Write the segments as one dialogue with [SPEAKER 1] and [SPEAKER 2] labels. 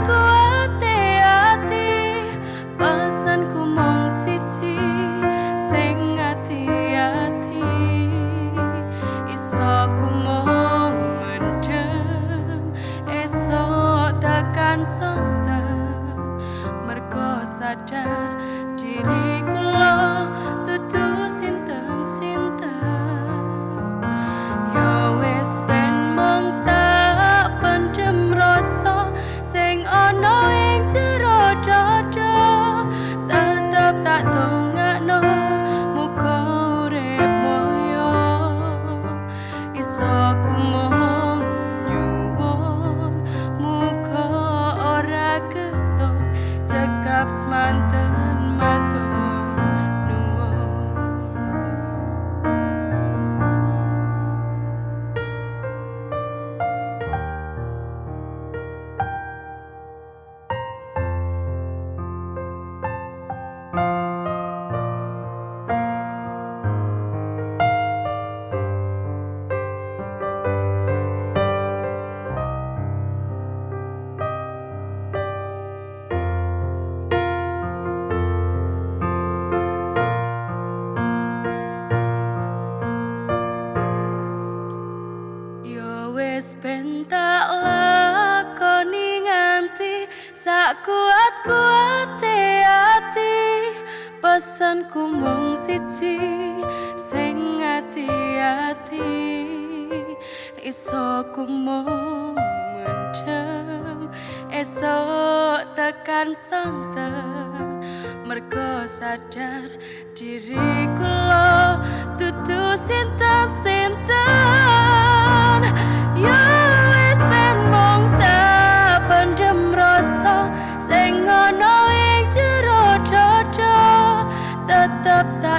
[SPEAKER 1] not. bentak lakoni nganti sak kuat kuat e hati pesan kumbung siji sing hati hati iso kumbung mencem esok tekan santan. Mergo sadar diriku lo tutu sintas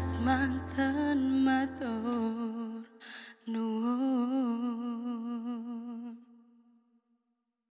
[SPEAKER 1] semantan matur nuwun.